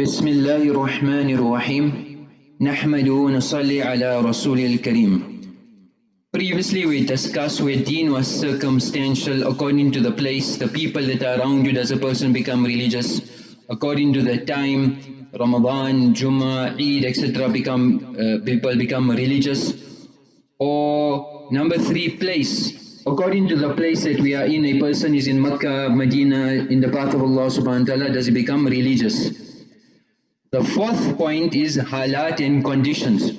بسم الله الرحمن الرحيم نحمد ونصلي على رسول الكريم Previously we discussed where deen was circumstantial according to the place, the people that are around you, does a person become religious? According to the time, Ramadan, Jummah, Eid, etc. become uh, people become religious. Or number three, place. According to the place that we are in, a person is in Makkah, Medina, in the path of Allah subhanahu wa ta'ala, does he become religious? The fourth point is halat and conditions.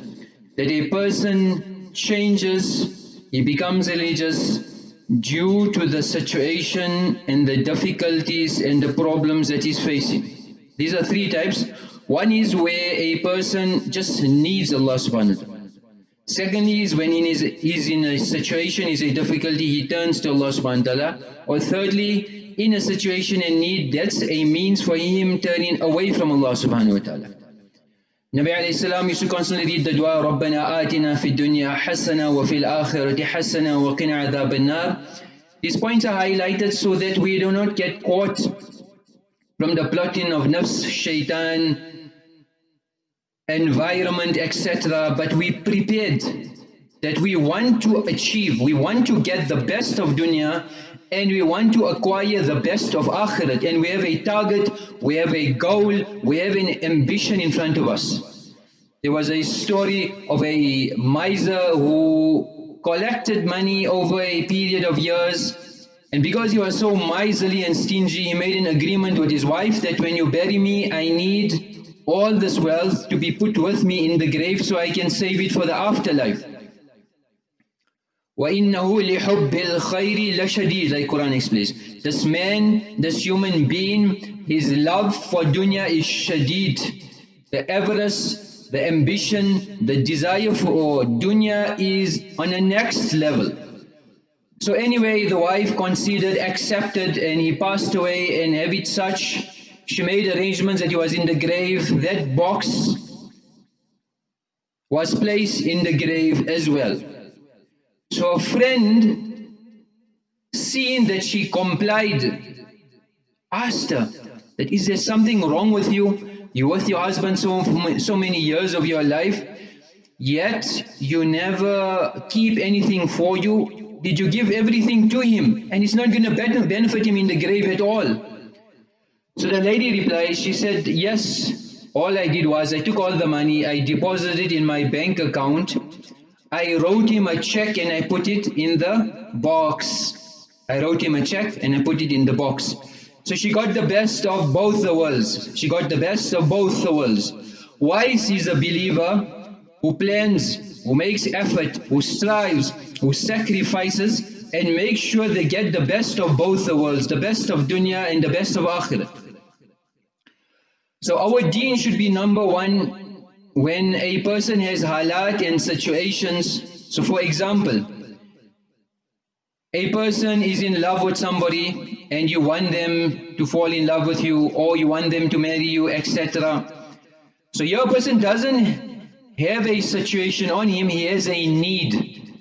That a person changes, he becomes religious due to the situation and the difficulties and the problems that he's facing. These are three types. One is where a person just needs Allah subhanahu wa ta'ala. Secondly is when he is, he's in a situation, is a difficulty, he turns to Allah subhanahu wa ta'ala. Or thirdly, in a situation and need, that's a means for him turning away from Allah subhanahu wa ta'ala. Nabi alayhi salam used to constantly read the dua رَبَّنَا آتِنَا فِي الدُّنْيَا حَسَنَا وَفِي الْآخِرَةِ حَسَنَا وَقِنَا عَذَابَ النَّارِ These points are highlighted so that we do not get caught from the plotting of nafs, shaitan, environment, etc. But we prepared that we want to achieve, we want to get the best of dunya and we want to acquire the best of akhirat and we have a target, we have a goal, we have an ambition in front of us. There was a story of a miser who collected money over a period of years and because he was so miserly and stingy, he made an agreement with his wife that when you bury me, I need all this wealth to be put with me in the grave so I can save it for the afterlife. وَإِنَّهُ لِحُبِّ الْخَيْرِ لَشَدِيدٌ like Quran explains. This man, this human being, his love for dunya is shadid. The avarice, the ambition, the desire for dunya is on a next level. So anyway, the wife considered, accepted and he passed away and having such, she made arrangements that he was in the grave. That box was placed in the grave as well. So a friend, seeing that she complied, asked her that is there something wrong with you? You're with your husband so, so many years of your life, yet you never keep anything for you. Did you give everything to him? And it's not going to benefit him in the grave at all. So the lady replied, she said, yes, all I did was I took all the money, I deposited it in my bank account I wrote him a check and I put it in the box. I wrote him a check and I put it in the box. So she got the best of both the worlds. She got the best of both the worlds. Wise is a believer who plans, who makes effort, who strives, who sacrifices and makes sure they get the best of both the worlds, the best of dunya and the best of akhirat. So our deen should be number one when a person has halat and situations, so for example, a person is in love with somebody and you want them to fall in love with you or you want them to marry you, etc. So your person doesn't have a situation on him, he has a need.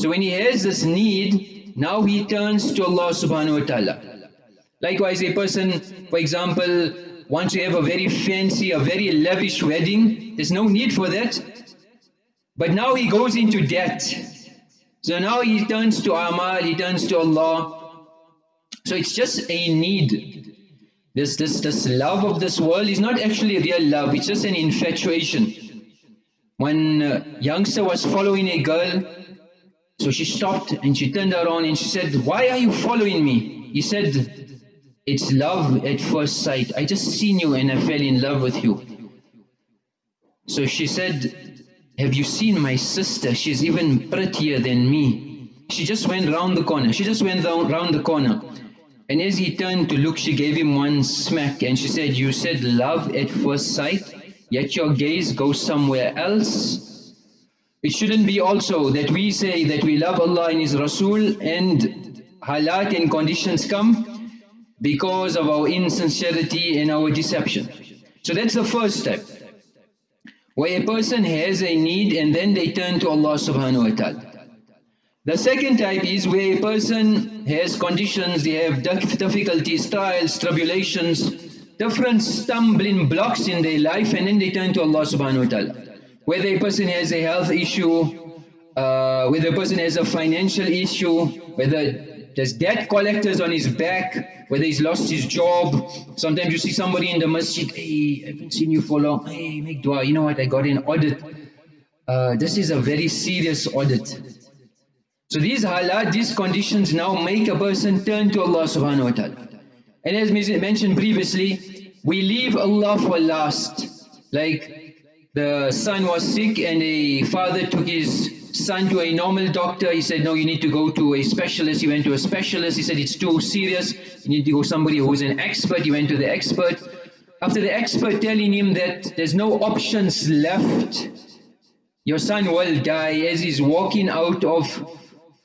So when he has this need, now he turns to Allah subhanahu wa ta'ala. Likewise a person, for example, wants to have a very fancy, a very lavish wedding, there's no need for that. But now he goes into debt. So now he turns to Amal, he turns to Allah. So it's just a need. This, this, this love of this world is not actually real love, it's just an infatuation. When uh, youngster was following a girl, so she stopped and she turned around and she said, why are you following me? He said, it's love at first sight. I just seen you and I fell in love with you. So she said, have you seen my sister? She's even prettier than me. She just went round the corner. She just went round the corner. And as he turned to look, she gave him one smack and she said, you said love at first sight, yet your gaze goes somewhere else. It shouldn't be also that we say that we love Allah and His Rasul and halat and conditions come because of our insincerity and our deception. So that's the first step. Where a person has a need and then they turn to Allah subhanahu wa ta'ala. The second type is where a person has conditions, they have difficulties, trials, tribulations, different stumbling blocks in their life and then they turn to Allah subhanahu wa ta'ala. Whether a person has a health issue, uh, whether a person has a financial issue, whether there's debt collectors on his back, whether he's lost his job. Sometimes you see somebody in the masjid, hey, I haven't seen you for long. Hey, make dua. You know what? I got an audit. Uh, this is a very serious audit. So these halat, these conditions now make a person turn to Allah subhanahu wa ta'ala. And as mentioned previously, we leave Allah for last. Like the son was sick and a father took his son to a normal doctor. He said, no, you need to go to a specialist. He went to a specialist. He said, it's too serious. You need to go somebody who's an expert. He went to the expert. After the expert telling him that there's no options left, your son will die as he's walking out of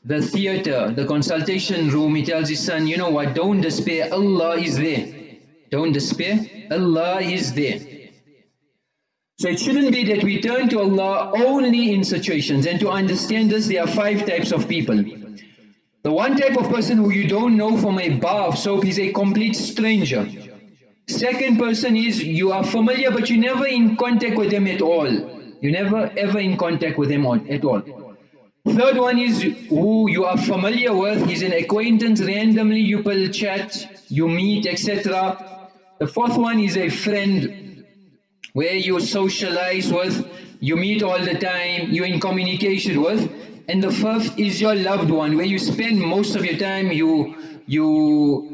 the theater, the consultation room, he tells his son, you know what, don't despair, Allah is there. Don't despair, Allah is there. So it shouldn't be that we turn to Allah only in situations. And to understand this, there are five types of people. The one type of person who you don't know from a bar of soap is a complete stranger. Second person is you are familiar but you never in contact with them at all. You never ever in contact with them at all. Third one is who you are familiar with, he's an acquaintance, randomly you will chat, you meet, etc. The fourth one is a friend where you socialize with, you meet all the time, you're in communication with. And the fifth is your loved one, where you spend most of your time, you, you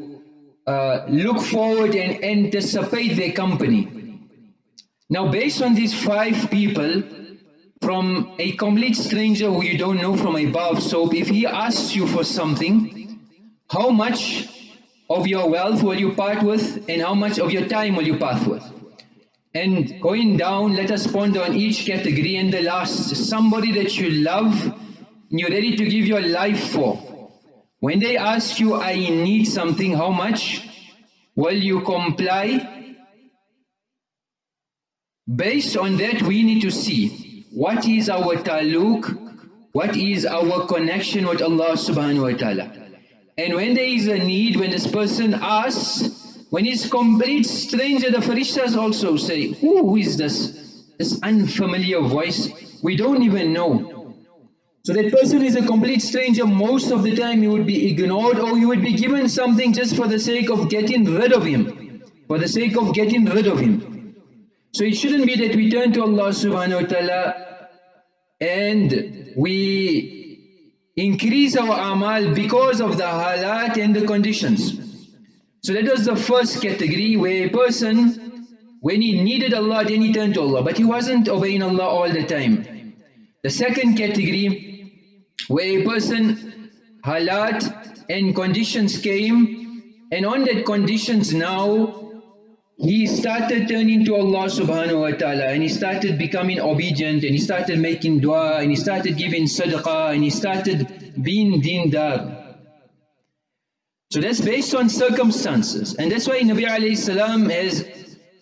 uh, look forward and anticipate their company. Now based on these five people, from a complete stranger who you don't know from a bar of soap, if he asks you for something, how much of your wealth will you part with and how much of your time will you part with? And going down, let us ponder on each category. And the last, somebody that you love and you're ready to give your life for. When they ask you, I need something, how much will you comply? Based on that, we need to see what is our taluk, what is our connection with Allah subhanahu wa ta'ala. And when there is a need, when this person asks, when he's complete stranger, the Farishtas also say, who is this? This unfamiliar voice. We don't even know. So that person is a complete stranger. Most of the time he would be ignored or you would be given something just for the sake of getting rid of him. For the sake of getting rid of him. So it shouldn't be that we turn to Allah subhanahu wa ta'ala and we increase our amal because of the halat and the conditions. So that was the first category where a person, when he needed Allah, then he turned to Allah. But he wasn't obeying Allah all the time. The second category, where a person, halat and conditions came, and on that conditions now, he started turning to Allah subhanahu wa ta'ala and he started becoming obedient and he started making dua and he started giving sadaqah and he started being dindar. So that's based on circumstances. And that's why Nabi alayhi salam has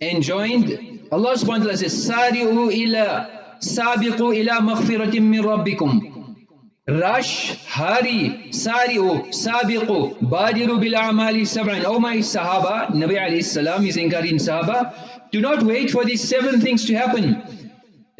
enjoined, Allah subhanahu wa ta'ala says, Sari'u ila, sabiqu ila maghfiratim min rabbikum. Rush, hurry, sari'u, sabiqu, badiru bil amali sab'an. Oh my sahaba, Nabi alayhi salam is encouraging sahaba, do not wait for these seven things to happen.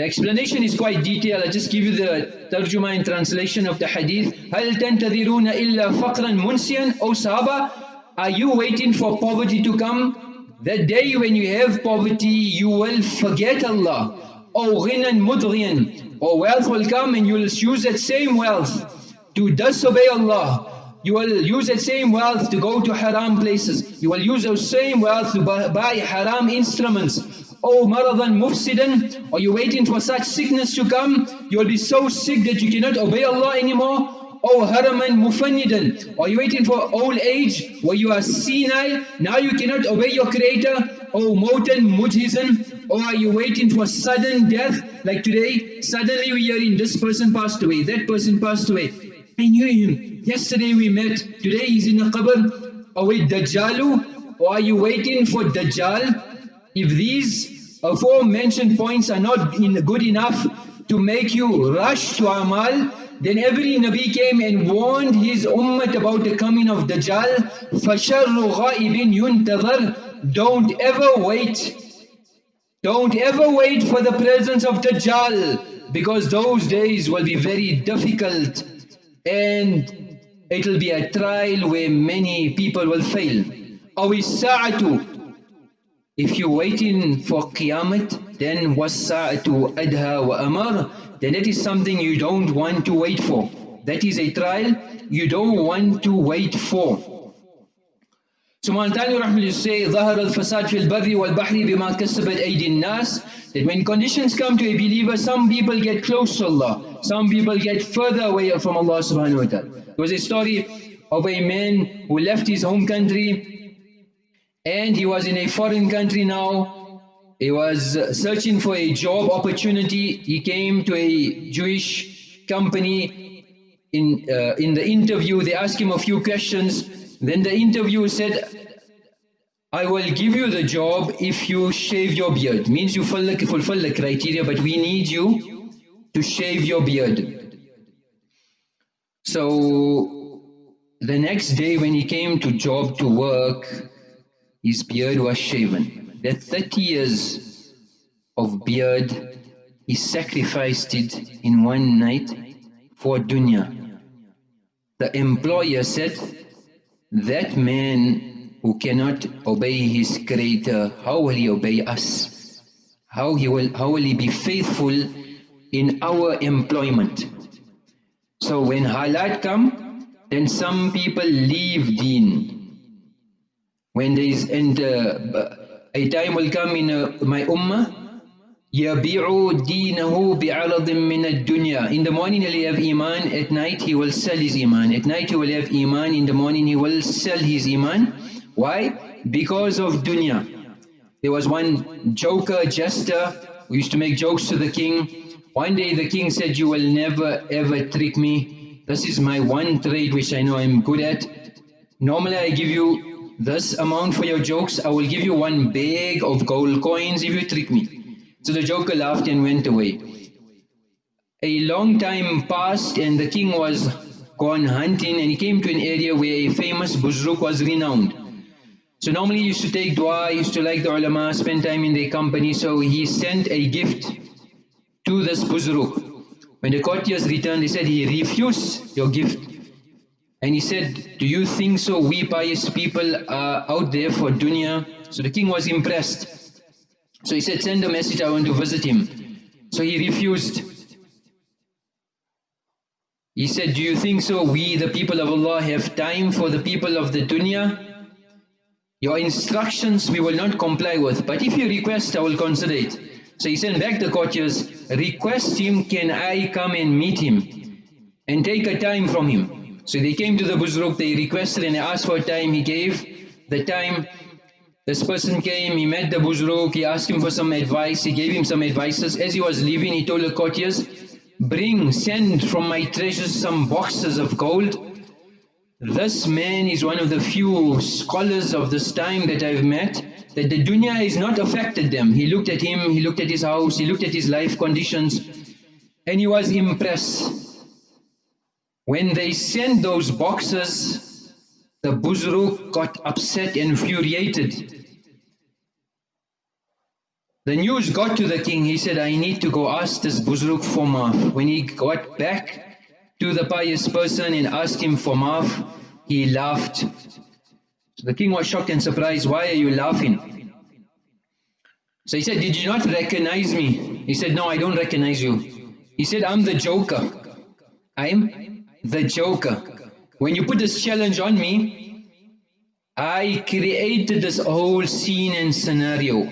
The explanation is quite detailed. I'll just give you the tarjuma and translation of the hadith. هَلْ تَنْتَذِرُونَ إِلَّا فَقْرًا مُنْسِيًا O Sahaba, are you waiting for poverty to come? The day when you have poverty, you will forget Allah. O ghinan mudghiyan. Or wealth will come and you will use that same wealth to disobey Allah. You will use that same wealth to go to haram places. You will use those same wealth to buy haram instruments. Oh maradan mufsidan, are you waiting for such sickness to come? You'll be so sick that you cannot obey Allah anymore. Oh haraman mufannidan, are you waiting for old age where you are senile? Now you cannot obey your creator. Oh motan mujhizan, or oh, are you waiting for sudden death? Like today, suddenly we are in this person passed away, that person passed away. I knew him. Yesterday we met, today he's in the qabr. Are we Dajjalu? Or are you waiting for Dajjal? If these aforementioned points are not good enough to make you rush to Amal, then every Nabi came and warned his ummah about the coming of Dajjal. فَشَرُّ غَائِبٍ يُنْتَظَرْ don't ever wait. Don't ever wait for the presence of Dajjal because those days will be very difficult and it will be a trial where many people will fail. أو الساعة If you're waiting for Qiyamah, then وَالسَّاعَةُ أَدْهَى وَأَمَرَ Then that is something you don't want to wait for. That is a trial you don't want to wait for. So Mu'antani Rahmullah say, ظهر الفساد في البر والبحر بما كسبت أيدي الناس That when conditions come to a believer, some people get close to Allah, some people get further away from Allah subhanahu wa ta'ala. There was a story of a man who left his home country and he was in a foreign country now. He was searching for a job opportunity. He came to a Jewish company. In, uh, in the interview, they asked him a few questions. Then the interviewer said, I will give you the job if you shave your beard. Means you fulfill the criteria, but we need you to shave your beard. So the next day when he came to job to work, his beard was shaven. That 30 years of beard, he sacrificed it in one night for dunya. The employer said, that man who cannot obey his creator, how will he obey us? How, he will, how will he be faithful in our employment? So when halat come, then some people leave deen. When there is, and uh, a time will come in uh, my ummah, يَبِيعُ دِينَهُ بِعَرَضٍ مِّنَ الدُّنْيَا In the morning he'll have iman, at night he will sell his iman. At night he will have iman, in the morning he will sell his iman. Why? Because of dunya. There was one joker, jester, who used to make jokes to the king. One day the king said, you will never ever trick me. This is my one trade which I know I'm good at. Normally I give you this amount for your jokes. I will give you one bag of gold coins if you trick me. So the joker laughed and went away. A long time passed and the king was gone hunting and he came to an area where a famous buzruk was renowned. So normally he used to take dua, used to like the ulama, spend time in their company, so he sent a gift to this buzruk. When the courtiers returned, he said, he refused your gift. And he said, do you think so we pious people are out there for dunya? So the king was impressed. So he said, send a message, I want to visit him. So he refused. He said, do you think so? We, the people of Allah, have time for the people of the dunya? Your instructions we will not comply with, but if you request, I will consider it. So he sent back the courtiers, request him, can I come and meet him? And take a time from him. So they came to the Buzruk, they requested and asked for time, he gave the time. This person came, he met the Buzruk, he asked him for some advice, he gave him some advices. As he was leaving, he told the courtiers, bring, send from my treasures some boxes of gold. This man is one of the few scholars of this time that I've met, that the dunya has not affected them. He looked at him, he looked at his house, he looked at his life conditions, and he was impressed. When they sent those boxes, the Buzruk got upset and infuriated. The news got to the king, he said, I need to go ask this Buzruk for maaf. When he got back to the pious person and asked him for maaf, he laughed. So the king was shocked and surprised, why are you laughing? So he said, did you not recognize me? He said, no, I don't recognize you. He said, I'm the joker. I'm the joker. When you put this challenge on me, I created this whole scene and scenario.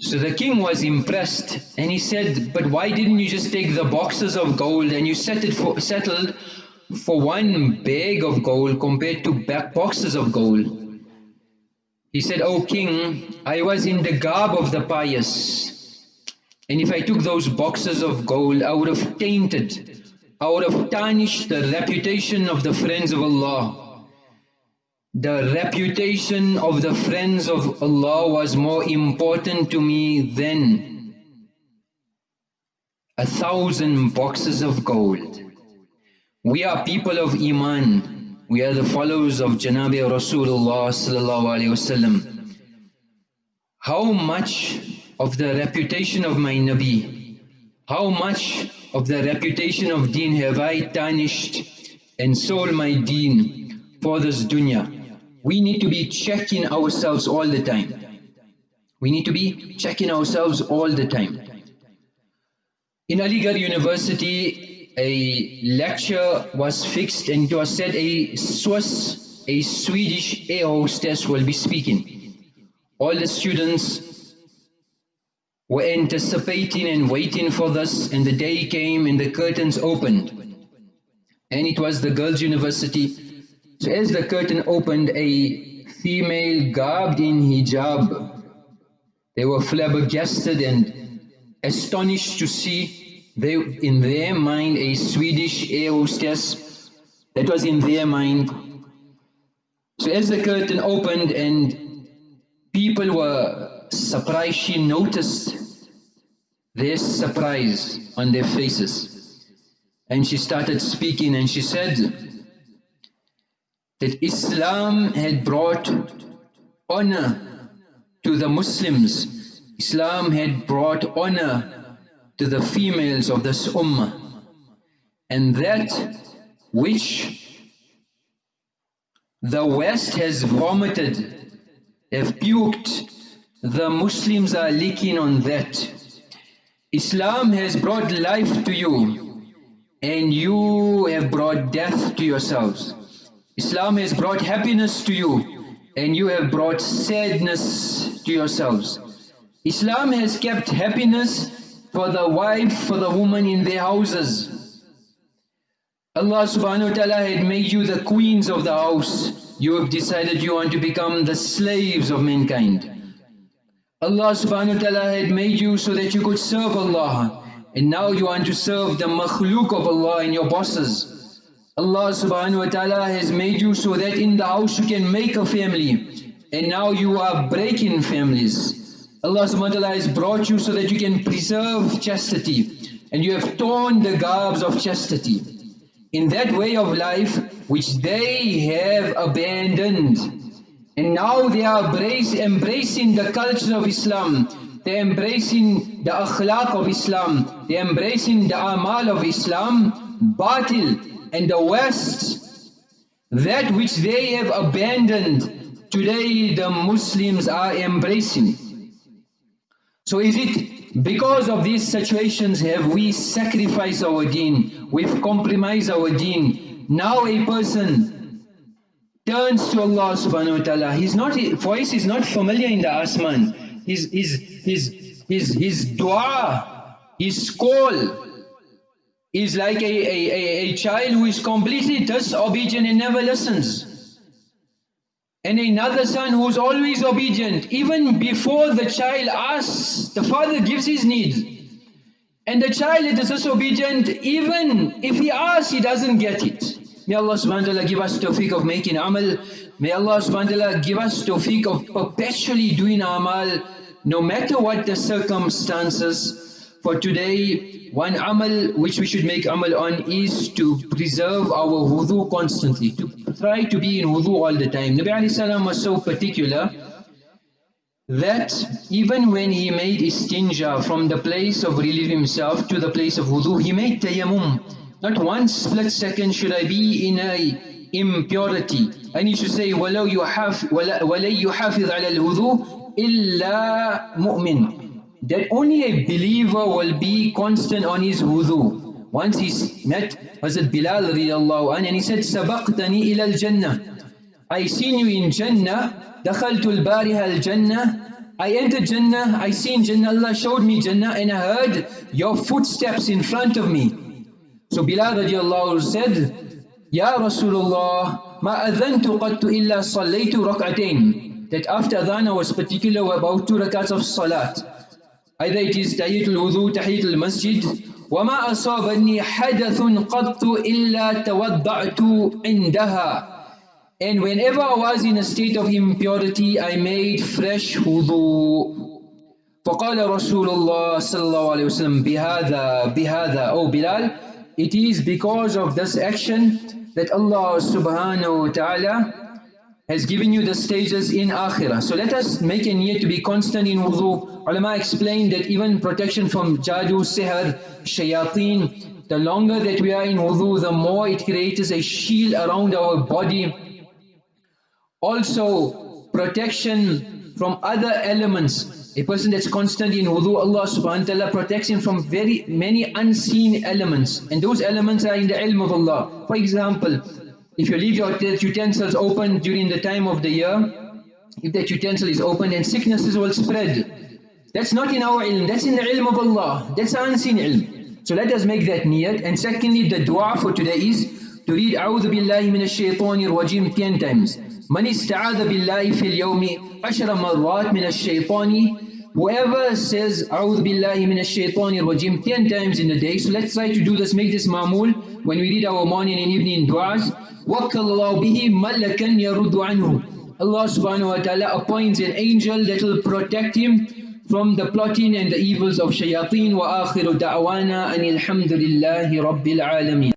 So the king was impressed and he said, but why didn't you just take the boxes of gold and you set it for, settled for one bag of gold compared to back boxes of gold? He said, O king, I was in the garb of the pious and if I took those boxes of gold, I would have tainted, I would have tarnished the reputation of the friends of Allah. The reputation of the friends of Allah was more important to me than a thousand boxes of gold. We are people of Iman. we are the followers of Janabi Rasulullah sallallahu alaihi wasallam. How much of the reputation of my Nabi, how much of the reputation of deen have I tarnished and sold my deen for this dunya? We need to be checking ourselves all the time. We need to be checking ourselves all the time. In Aligarh University, a lecture was fixed and it was said a Swiss, a Swedish air hostess will be speaking. All the students were anticipating and waiting for this and the day came and the curtains opened. And it was the girls' university. So as the curtain opened, a female garbed in hijab they were flabbergasted and astonished to see they, in their mind a Swedish air hostess that was in their mind. So as the curtain opened and people were surprised, she noticed their surprise on their faces. And she started speaking and she said that Islam had brought honor to the Muslims, Islam had brought honor to the females of this ummah. And that which the West has vomited, have puked, the Muslims are licking on that. Islam has brought life to you and you have brought death to yourselves. Islam has brought happiness to you and you have brought sadness to yourselves. Islam has kept happiness for the wife, for the woman in their houses. Allah subhanahu wa ta'ala had made you the queens of the house. You have decided you want to become the slaves of mankind. Allah subhanahu wa ta'ala had made you so that you could serve Allah. And now you want to serve the makhluk of Allah and your bosses. Allah subhanahu wa ta'ala has made you so that in the house you can make a family and now you are breaking families. Allah subhanahu wa ta'ala has brought you so that you can preserve chastity and you have torn the garbs of chastity. In that way of life which they have abandoned and now they are embrace, embracing the culture of Islam, they are embracing the akhlaq of Islam, they are embracing the amal of Islam, batil, and the West, that which they have abandoned, today the Muslims are embracing. So is it because of these situations have we sacrificed our deen, we've compromised our deen. Now a person turns to Allah subhanahu wa ta'ala. His not voice is not familiar in the asman. His his his his his dua, his call is like a, a, a, a child who is completely disobedient and never listens. And another son who is always obedient. Even before the child asks, the father gives his need. And the child is disobedient, even if he asks, he doesn't get it. May Allah subhanahu wa ta'ala give us tawfiq of making amal. May Allah subhanahu wa ta'ala give us tawfiq of perpetually doing amal, no matter what the circumstances. For today, one amal which we should make amal on is to preserve our wudu constantly, to try to be in wudu all the time. Nabi alayhi salam was so particular that even when he made istinja from the place of relieving himself to the place of wudu, he made tayammum. Not one split second should I be in a impurity. I need to say, وَلَوْ يُحَافِظ عَلَى الْوُضُوء إِلَّا مُؤْمِنٌ that only a believer will be constant on his wudu. Once he met Hazrat Bilal radiallahu anh and he said, سَبَقْتَنِي إِلَى الْجَنَّةِ I seen you in Jannah, دَخَلْتُ الْبَارِهَا الْجَنَّةِ I entered Jannah, I seen Jannah, Allah showed me Jannah and I heard your footsteps in front of me. So Bilal radiallahu said, Ya Rasulullah, ما أذنت قط إلا صليت ركعتين. That after adhan I was particular about two rakats of salat. Either it is تحية الوضوء تحية المسجد وما أصابني حدث قط إلا توضعت عندها And whenever I was in a state of impurity, I made fresh wudu. فقال رسول الله صلى الله عليه وسلم بهذا بهذا Oh Bilal, it is because of this action that Allah subhanahu wa ta'ala has given you the stages in akhirah. So let us make a niyat to be constant in wudu. Ulama explained that even protection from jadu, sihr, shayateen, the longer that we are in wudu, the more it creates a shield around our body. Also, protection from other elements. A person that's constantly in wudu, Allah subhanahu wa ta'ala protects him from very many unseen elements. And those elements are in the ilm of Allah. For example, if you leave your utensils open during the time of the year, if that utensil is open, then sicknesses will spread. That's not in our ilm, that's in the ilm of Allah. That's unseen ilm. So let us make that niyat. And secondly, the dua for today is to read A'udhu Billahi Minash Shaitanir Rajim 10 times. من استعاذ بالله في اليوم عشر مرات من الشيطان Whoever says أعوذ بالله من الشيطان الرجيم 10 times in the day, so let's try to do this, make this mamul when we read our morning and evening du'as. وَكَّلَ اللَّهُ بِهِ مَلَّكًا يَرُدُّ عَنْهُ Allah subhanahu wa ta'ala appoints an angel that will protect him from the plotting and the evils of shayateen wa akhiru da'wana anil hamdulillahi rabbil alameen.